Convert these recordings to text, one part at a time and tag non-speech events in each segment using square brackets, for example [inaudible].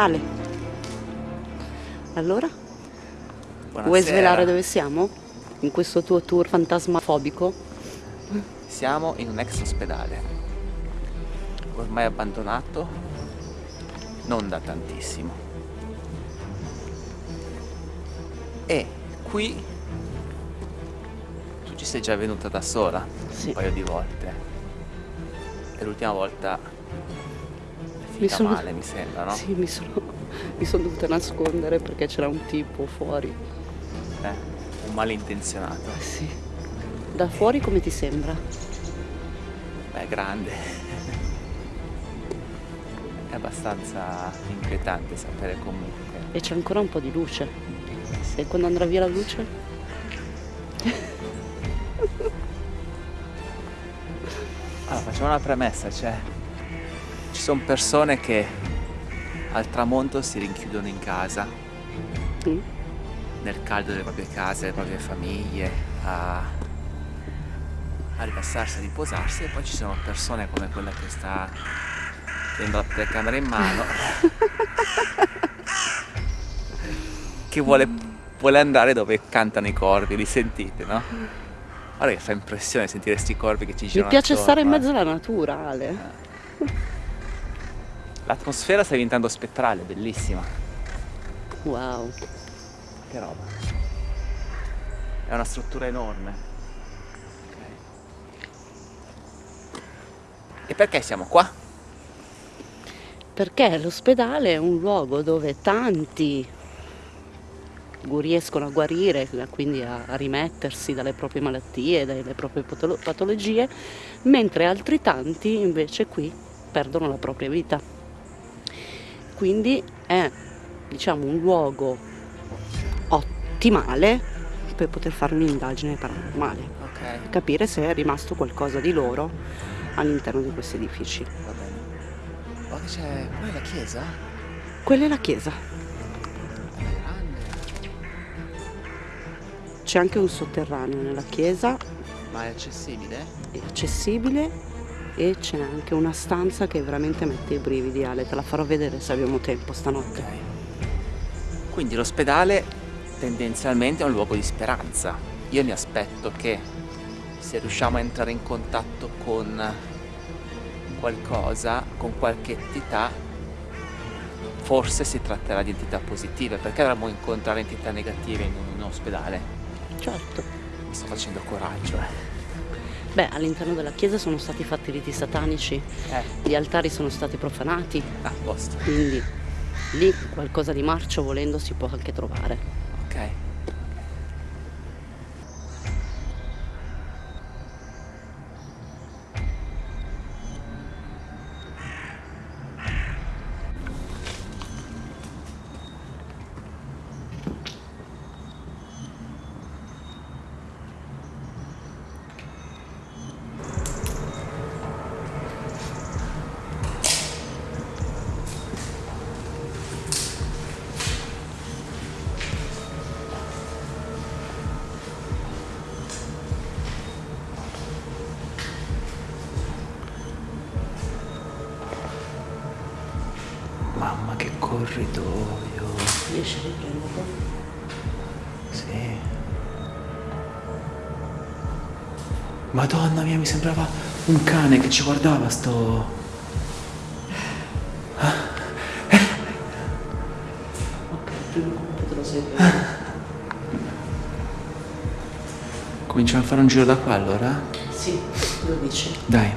Ale. Allora? Buonasera. Vuoi svelare dove siamo? In questo tuo tour fantasmafobico? Siamo in un ex ospedale, ormai abbandonato, non da tantissimo. E qui tu ci sei già venuta da sola Sì. un paio di volte. E l'ultima volta finita sono- male, mi sembra, no? Sì, mi sono, [laughs] mi sono dovuta nascondere perché c'era un tipo fuori. Eh, un malintenzionato. Eh sì. Da fuori come ti sembra? Beh, grande. È abbastanza inquietante sapere comunque. E c'è ancora un po' di luce. E quando andrà via la luce? Allora, facciamo una premessa, cioè ci sono persone che al tramonto si rinchiudono in casa, Mm? nel caldo delle proprie case, delle proprie famiglie, a, a rilassarsi, a riposarsi e poi ci sono persone come quella che sta tenendo la telecamera in mano [laughs] che vuole, vuole andare dove cantano i corvi, li sentite, no? Guarda che fa impressione sentire sti corvi che ci Mi girano piace stare in attorno, eh. mezzo alla natura, Ale. [laughs] L'atmosfera sta diventando spettrale, bellissima. Wow. Che roba. È una struttura enorme. Ok. E perché siamo qua? Perché l'ospedale è un luogo dove tanti riescono a guarire, quindi a, a rimettersi dalle proprie malattie, dalle proprie patolo- patologie, mentre altri tanti invece qui perdono la propria vita. Quindi è diciamo un luogo ottimale per poter fare un'indagine paranormale, Ok, capire se è rimasto qualcosa di loro all'interno di questi edifici. va bene. Oh, che c'è. Quella è la chiesa? Quella è la chiesa. C'è anche un sotterraneo nella chiesa, Ma è accessibile? è accessibile e c'è anche una stanza che veramente mette i brividi, Ale, te la farò vedere se abbiamo tempo stanotte. Ok. Quindi l'ospedale tendenzialmente è un luogo di speranza. Io mi aspetto che se riusciamo a entrare in contatto con qualcosa, con qualche entità, forse si tratterà di entità positive, perché dovremmo incontrare entità negative in un, in un ospedale? Certo. Mi sto facendo coraggio, eh. Beh, all'interno della chiesa sono stati fatti riti satanici, Eh, gli altari sono stati profanati, a posto. quindi lì qualcosa di marcio volendo si può anche trovare. Ok. Corridoio. Riesci a riprenderlo? Sì. Madonna mia, mi sembrava un cane che ci guardava sto... Ok, prima te lo seguo. Cominciamo a fare un giro da qua allora? Sì, lo dici. Dai,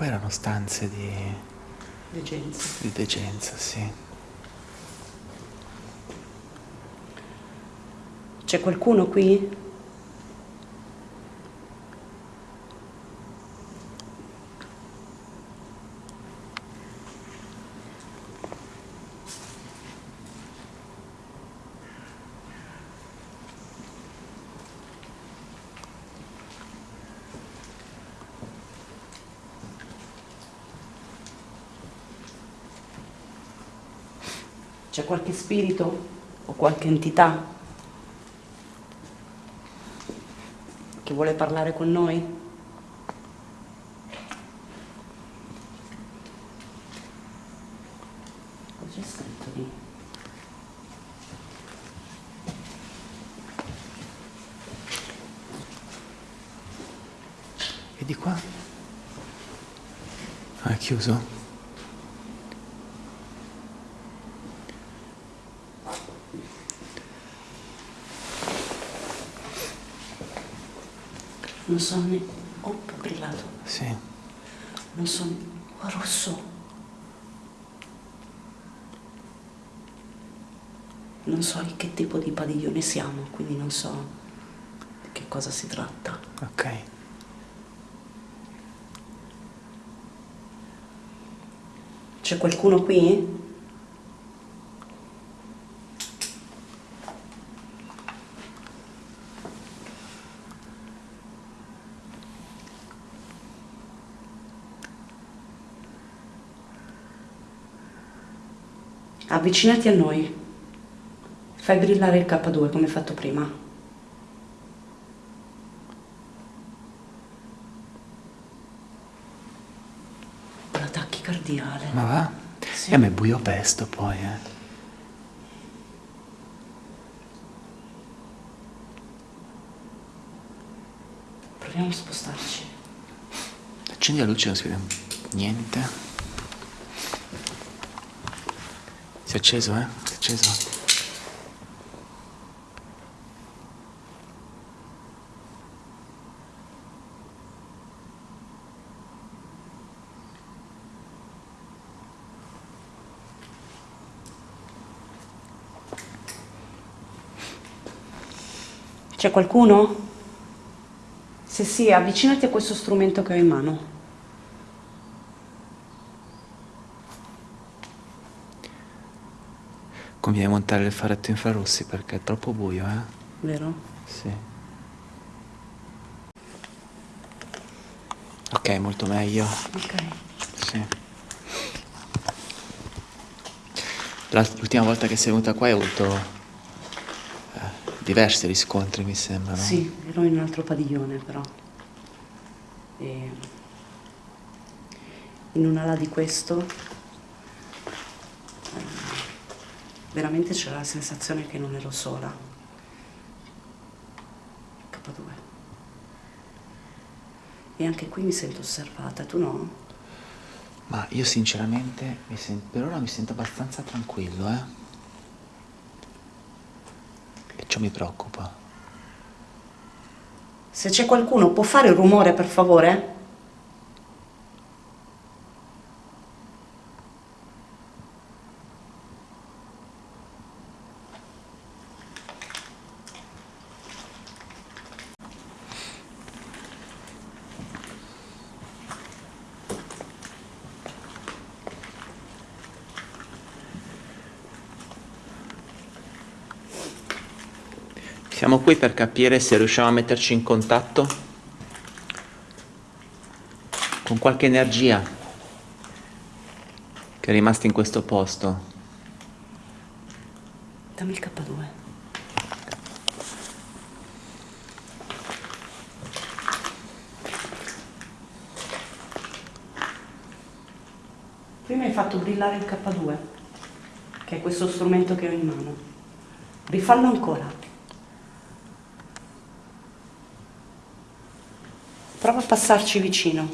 Qua erano stanze di, Degenza. di degenza, sì. C'è qualcuno qui? C'è qualche spirito o qualche entità che vuole parlare con noi? Cosa c'è scritto lì? E di qua? Ah, è chiuso? Non so ne... Oh, è brillato. Sì. Non so... Oh, rosso. Non so di che tipo di padiglione siamo, quindi non so di che cosa si tratta. Ok. C'è qualcuno qui? Avvicinati a noi. Fai brillare il K2 come fatto prima. La tachicardiale. Ma va? Sì. E a me buio pesto poi, eh. Proviamo a spostarci. Accendi la luce non si vede niente. Si è acceso, eh? Si è acceso. C'è qualcuno? Se sì, avvicinati a questo strumento che ho in mano. Conviene montare il faretto infrarossi perché è troppo buio, eh? Vero? Sì. Ok, molto meglio. Ok. Sì. L'ultima volta che sei venuta qua hai avuto eh, diversi riscontri, mi sembra, no? Sì, ero in un altro padiglione però. E in un'ala di questo eh, veramente c'era la sensazione che non ero sola. K2. E anche qui mi sento osservata, tu no? Ma io sinceramente per ora mi sento abbastanza tranquillo, eh? E ciò mi preoccupa. Se c'è qualcuno può fare un rumore per favore? Siamo qui per capire se riusciamo a metterci in contatto con qualche energia che è rimasta in questo posto. Dammi il K2. Prima hai fatto brillare il K2, che è questo strumento che ho in mano. Rifallo ancora. Prova a passarci vicino.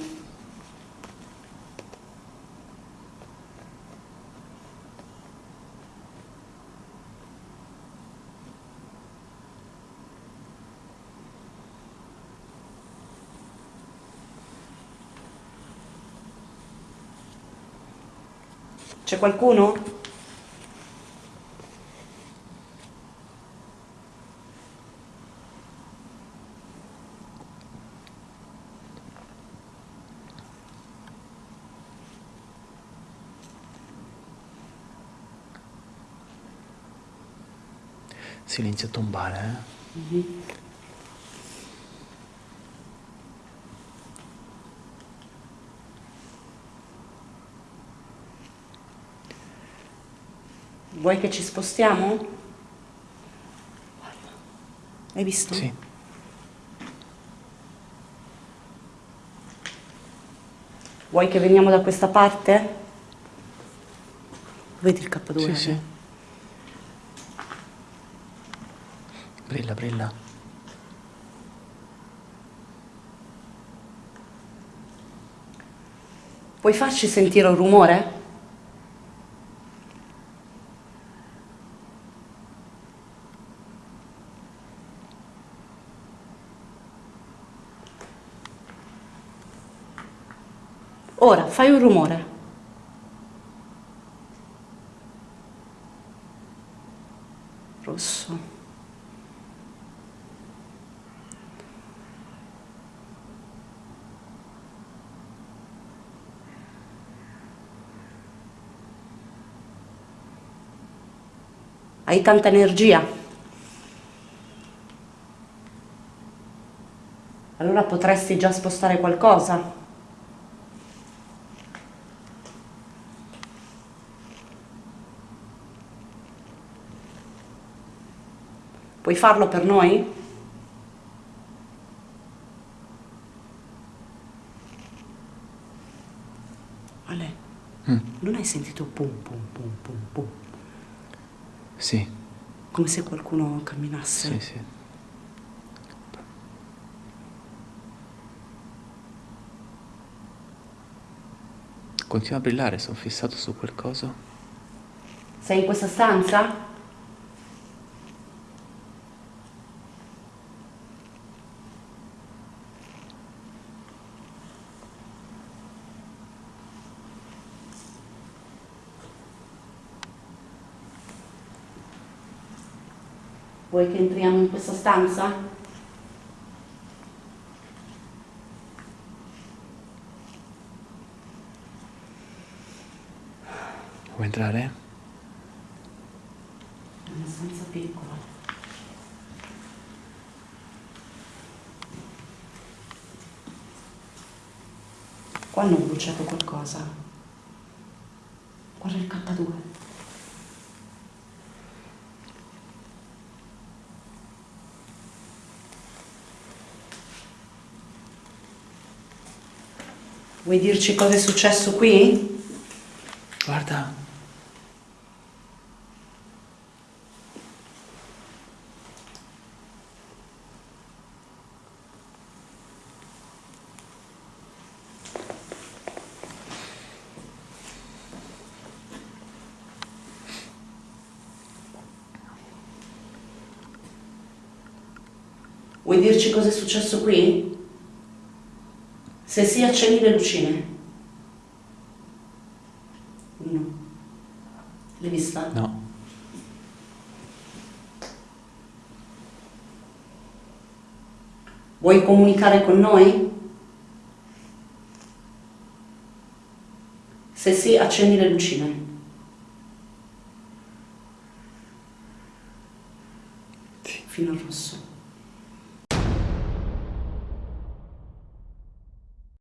C'è qualcuno? Silenzio tombale, eh? Vuoi che ci spostiamo? Guarda. Hai visto? Sì. Vuoi che veniamo da questa parte? Vedi il K2? Sì, sì. Brilla, brilla. Puoi farci sentire un rumore? Ora fai un rumore. Rosso. Hai tanta energia. Allora potresti già spostare qualcosa. Puoi farlo per noi? Ale, Mm. non hai sentito pum pum pum pum pum? Sì, Come se qualcuno camminasse? sì, sì. Continua a brillare, sono fissato su quel coso. Sei in questa stanza? Vuoi che entriamo in questa stanza? Vuoi entrare? È una stanza piccola. Qua hanno bruciato qualcosa. Guarda il K2. Vuoi dirci cosa è successo qui? Guarda. Vuoi dirci cosa è successo qui? Se sì, accendi le lucine. No. L'hai vista? No. Vuoi comunicare con noi? Se sì, accendi le lucine. Sì. Fino al rosso.